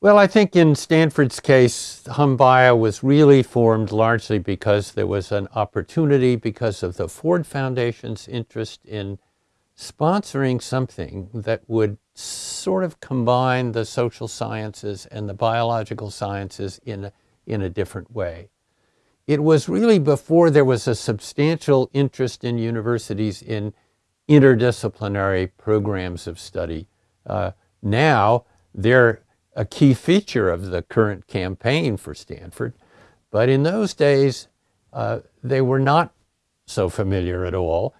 Well, I think in Stanford's case, HumBio was really formed largely because there was an opportunity because of the Ford Foundation's interest in sponsoring something that would sort of combine the social sciences and the biological sciences in a, in a different way. It was really before there was a substantial interest in universities in interdisciplinary programs of study. Uh, now, they're a key feature of the current campaign for Stanford. But in those days, uh, they were not so familiar at all.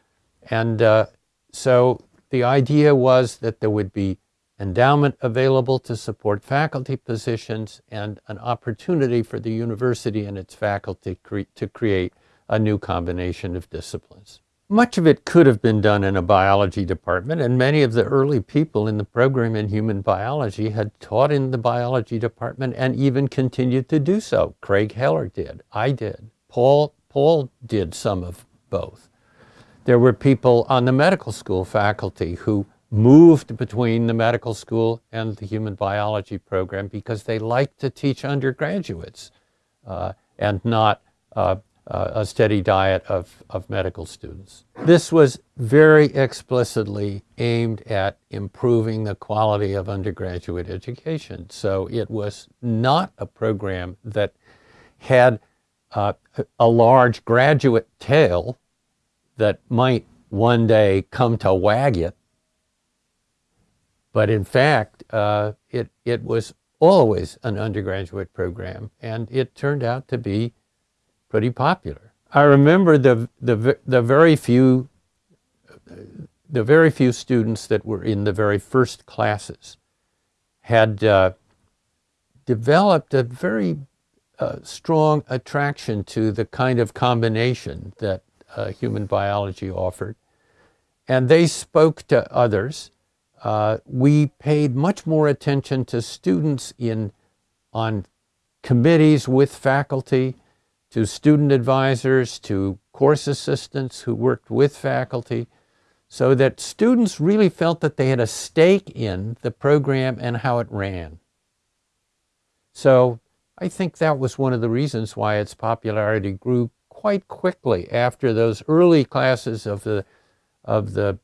And uh, so the idea was that there would be endowment available to support faculty positions and an opportunity for the university and its faculty cre to create a new combination of disciplines. Much of it could have been done in a biology department, and many of the early people in the program in human biology had taught in the biology department and even continued to do so. Craig Heller did, I did, Paul, Paul did some of both. There were people on the medical school faculty who moved between the medical school and the human biology program because they liked to teach undergraduates uh, and not uh, uh, a steady diet of, of medical students. This was very explicitly aimed at improving the quality of undergraduate education. So it was not a program that had uh, a large graduate tail that might one day come to wag it. But in fact, uh, it, it was always an undergraduate program, and it turned out to be pretty popular. I remember the, the, the very few the very few students that were in the very first classes had uh, developed a very uh, strong attraction to the kind of combination that uh, human biology offered. And they spoke to others. Uh, we paid much more attention to students in, on committees with faculty, to student advisors, to course assistants who worked with faculty, so that students really felt that they had a stake in the program and how it ran. So I think that was one of the reasons why its popularity grew quite quickly after those early classes of the, of the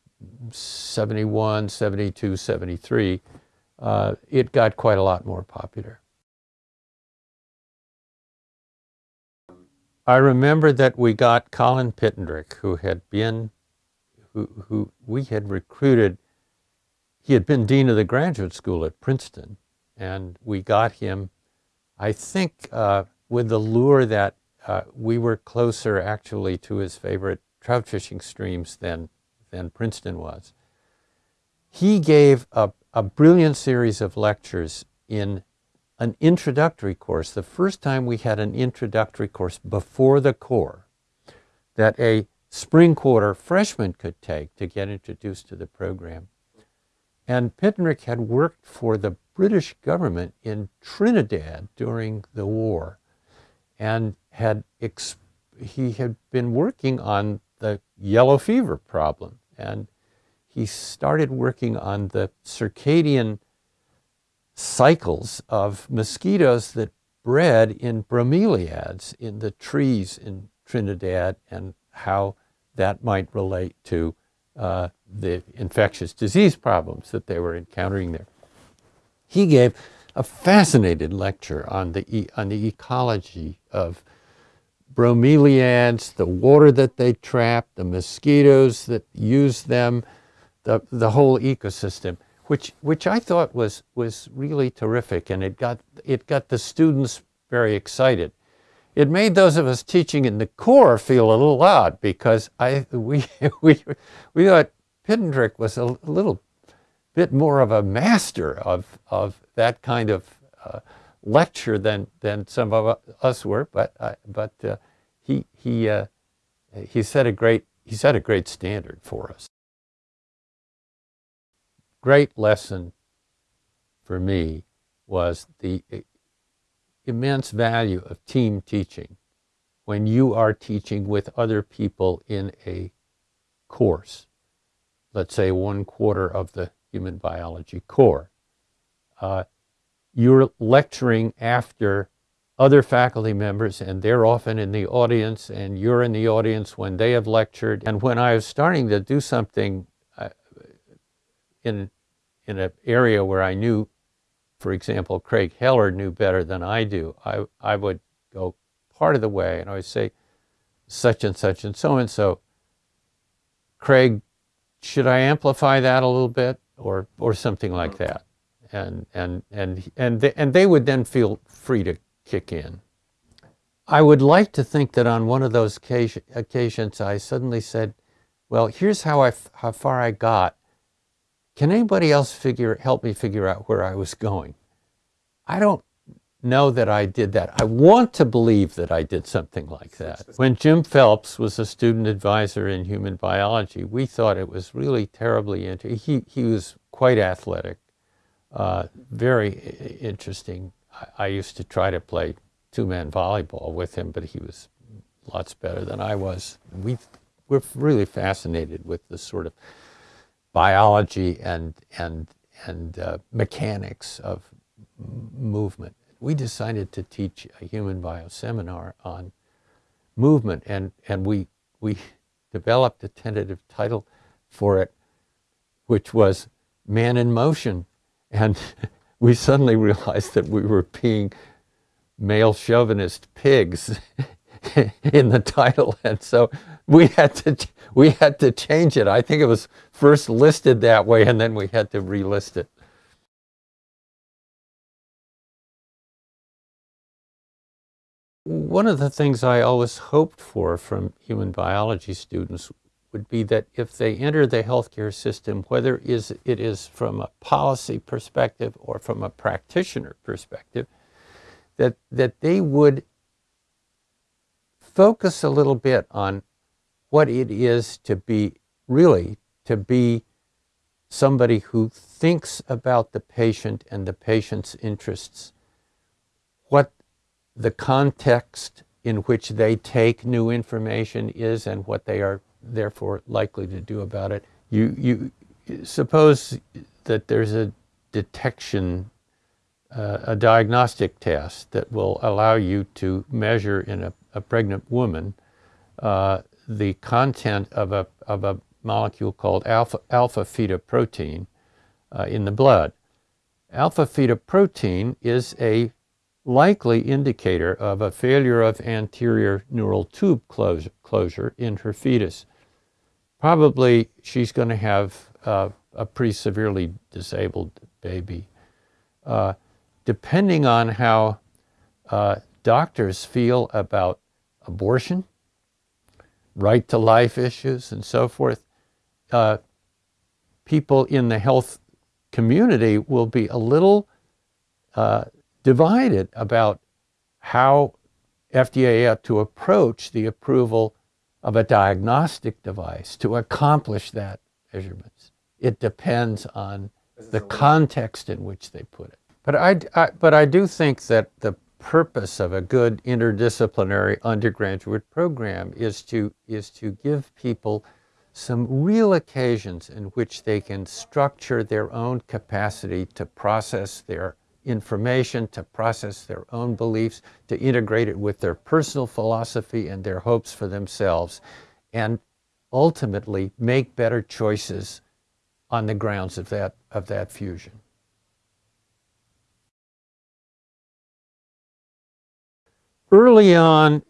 71, 72, 73. Uh, it got quite a lot more popular. I remember that we got Colin Pittendrigh, who had been, who, who we had recruited. He had been dean of the graduate school at Princeton, and we got him, I think, uh, with the lure that uh, we were closer actually to his favorite trout fishing streams than, than Princeton was. He gave a, a brilliant series of lectures in an introductory course, the first time we had an introductory course before the core that a spring quarter freshman could take to get introduced to the program. And Pittendrigh had worked for the British government in Trinidad during the war and had he had been working on the yellow fever problem and he started working on the circadian cycles of mosquitoes that bred in bromeliads in the trees in Trinidad and how that might relate to uh, the infectious disease problems that they were encountering there. He gave a fascinating lecture on the, e on the ecology of bromeliads, the water that they trap, the mosquitoes that use them, the, the whole ecosystem which which I thought was was really terrific, and it got it got the students very excited. It made those of us teaching in the core feel a little odd because I we we we thought Pittendrigh was a little bit more of a master of of that kind of uh, lecture than than some of us were, but uh, but uh, he he uh, he set a great he set a great standard for us great lesson for me was the immense value of team teaching when you are teaching with other people in a course, let's say one quarter of the human biology core. Uh, you're lecturing after other faculty members and they're often in the audience and you're in the audience when they have lectured. And when I was starting to do something uh, in, in an area where I knew, for example, Craig Heller knew better than I do, I, I would go part of the way and I would say, such and such and so and so. Craig, should I amplify that a little bit or, or something like that? And, and, and, and, they, and they would then feel free to kick in. I would like to think that on one of those occasions I suddenly said, well, here's how, I, how far I got. Can anybody else figure, help me figure out where I was going? I don't know that I did that. I want to believe that I did something like that. When Jim Phelps was a student advisor in human biology, we thought it was really terribly interesting. He, he was quite athletic, uh, very interesting I, used to try to play two-man volleyball with him, but he was lots better than I was. We we're really fascinated with the sort of biology and and and uh, mechanics of movement. We decided to teach a human bio seminar on movement, and and we we developed a tentative title for it, which was "Man in Motion," and we suddenly realized that we were being male chauvinist pigs in the title and so we had to we had to change it. I think it was first listed that way and then we had to relist it. One of the things i always hoped for from human biology students would be that if they enter the healthcare system, whether is, it is from a policy perspective or from a practitioner perspective, that, that they would focus a little bit on what it is to be really to be somebody who thinks about the patient and the patient's interests, what the context in which they take new information is and what they are therefore likely to do about it. You, you suppose that there's a detection, uh, a diagnostic test that will allow you to measure in a, a pregnant woman uh, the content of a, of a molecule called alpha, alpha fetoprotein uh, in the blood. Alpha fetoprotein is a likely indicator of a failure of anterior neural tube closure, closure in her fetus probably she's going to have uh, a pretty severely disabled baby. Uh, depending on how uh, doctors feel about abortion, right to life issues, and so forth, uh, people in the health community will be a little uh, divided about how FDA ought to approach the approval of a diagnostic device to accomplish that measurements. It depends on the context in which they put it. But I, I, but I do think that the purpose of a good interdisciplinary undergraduate program is to, is to give people some real occasions in which they can structure their own capacity to process their information, to process their own beliefs, to integrate it with their personal philosophy and their hopes for themselves, and ultimately make better choices on the grounds of that, of that fusion. Early on,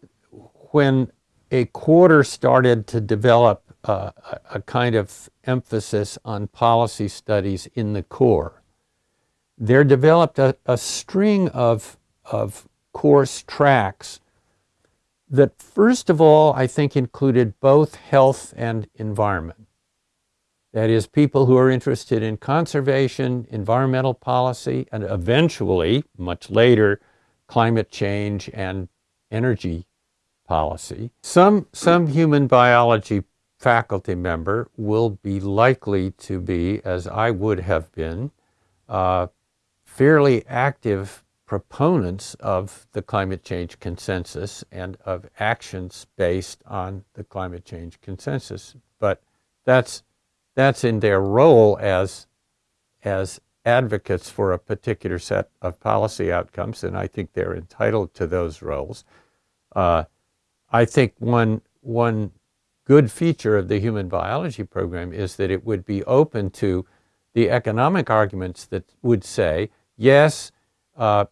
when a quarter started to develop uh, a kind of emphasis on policy studies in the core, there developed a, a string of, of course tracks that first of all, I think included both health and environment. That is, people who are interested in conservation, environmental policy, and eventually, much later, climate change and energy policy. Some, some human biology faculty member will be likely to be, as I would have been, uh, fairly active proponents of the climate change consensus and of actions based on the climate change consensus. But that's, that's in their role as, as advocates for a particular set of policy outcomes, and I think they're entitled to those roles. Uh, I think one, one good feature of the human biology program is that it would be open to the economic arguments that would say, yes, uh,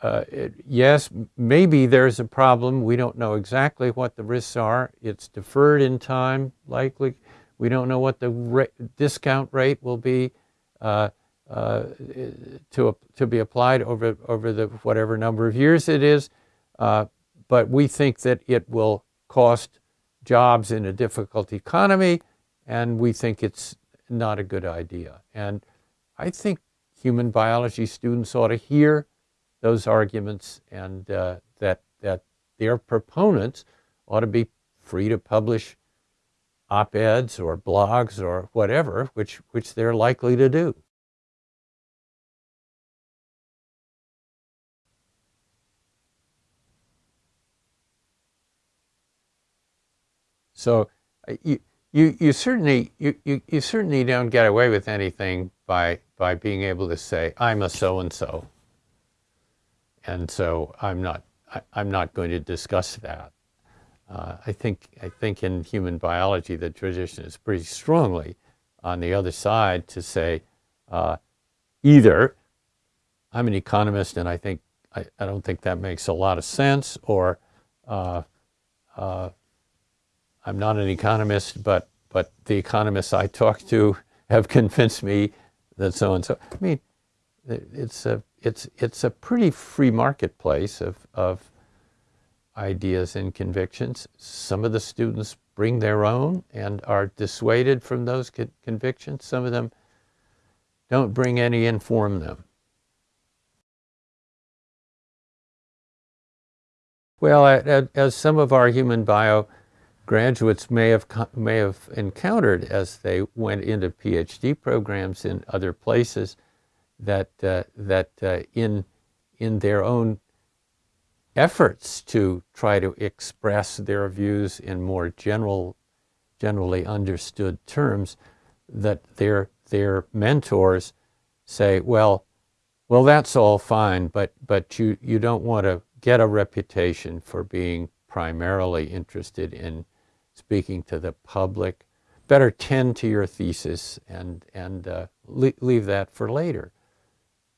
uh, it, yes, maybe there's a problem. We don't know exactly what the risks are. It's deferred in time, likely. We don't know what the discount rate will be uh, uh, to, to be applied over, over the whatever number of years it is. But we think that it will cost jobs in a difficult economy, and we think it's not a good idea. And I think human biology students ought to hear those arguments and uh, that, that their proponents ought to be free to publish op-eds or blogs or whatever, which, which they're likely to do. So uh, you, you, you certainly you, you, you certainly don't get away with anything by by being able to say I'm a so and so, and so I'm not I, am not going to discuss that. Uh, I think I think in human biology the tradition is pretty strongly on the other side to say uh, either I'm an economist and I think I, I, don't think that makes a lot of sense, or uh, uh I'm not an economist, but, but the economists I talk to have convinced me that so and so. I mean, it's a, it's, it's a pretty free marketplace of, of ideas and convictions. Some of the students bring their own and are dissuaded from those convictions. Some of them don't bring any and form them. Well, as some of our human bio graduates may have, may have encountered as they went into PhD programs in other places that, uh, that uh, in, in their own efforts to try to express their views in more general, generally understood terms, that their, their mentors say, well, well, that's all fine, but, but you, you don't want to get a reputation for being primarily interested in speaking to the public. Better tend to your thesis and, and uh, le leave that for later.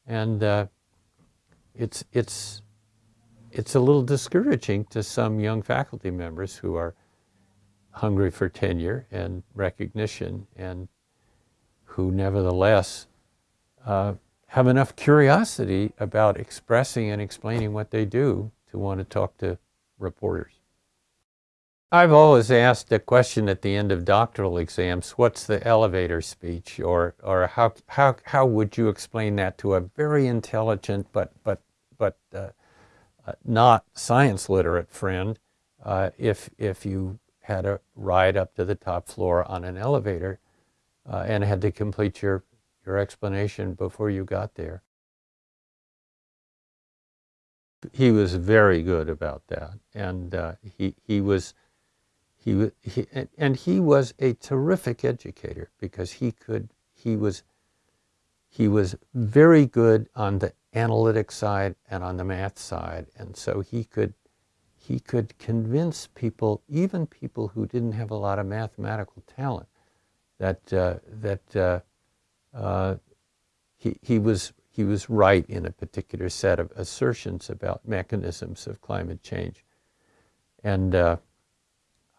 And uh, it's, it's, it's a little discouraging to some young faculty members who are hungry for tenure and recognition and who nevertheless uh, have enough curiosity about expressing and explaining what they do to want to talk to reporters. I've always asked a question at the end of doctoral exams, what's the elevator speech? Or, or how, how, how would you explain that to a very intelligent but, but, but uh, uh, not science literate friend uh, if, if you had a ride up to the top floor on an elevator uh, and had to complete your, your explanation before you got there? He was very good about that. And uh, he, he was he, he, and he was a terrific educator because he could, he was, he was very good on the analytic side and on the math side. And so he could, he could convince people, even people who didn't have a lot of mathematical talent, that, uh, that uh, uh, he, he, was, he was right in a particular set of assertions about mechanisms of climate change. And uh,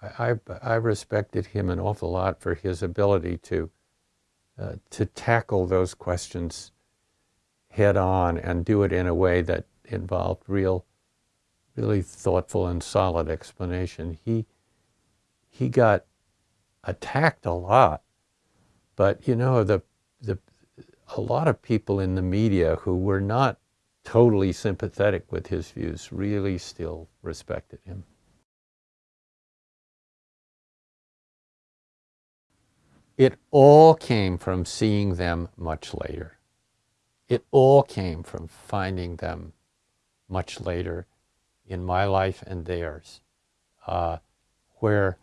I, I respected him an awful lot for his ability to, uh, to tackle those questions head on and do it in a way that involved real, really thoughtful and solid explanation. He, he got attacked a lot, but you know, the, the, a lot of people in the media who were not totally sympathetic with his views really still respected him. It all came from seeing them much later. It all came from finding them much later in my life and theirs, uh, where,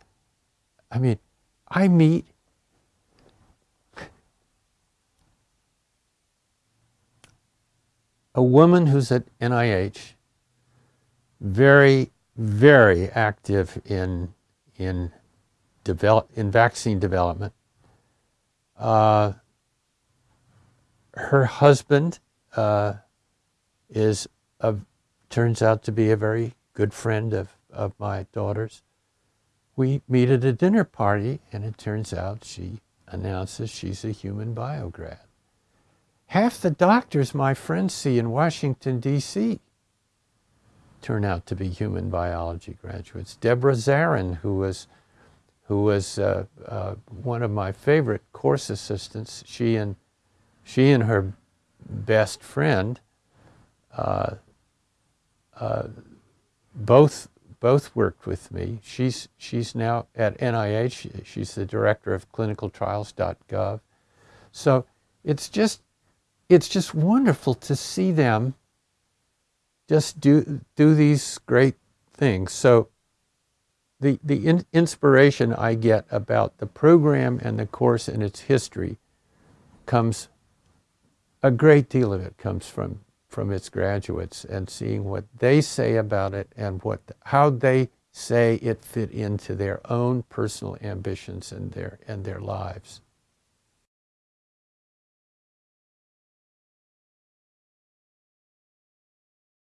I mean, I meet a woman who's at NIH, very, very active in, in, develop, in vaccine development. Uh, her husband uh, is a, turns out to be a very good friend of, of my daughter's. We meet at a dinner party, and it turns out she announces she's a human biograd. Half the doctors my friends see in Washington, D.C. turn out to be human biology graduates. Deborah Zarin, who was, who was uh, uh, one of my favorite course assistants, she and, she and her best friend uh, uh both both worked with me. She's, she's now at NIH. She's the director of clinicaltrials.gov. So it's just, it's just wonderful to see them just do, do these great things. So the, the in, inspiration I get about the program and the course and its history comes, a great deal of it comes from from its graduates and seeing what they say about it and what how they say it fit into their own personal ambitions and their and their lives.